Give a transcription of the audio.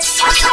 Let's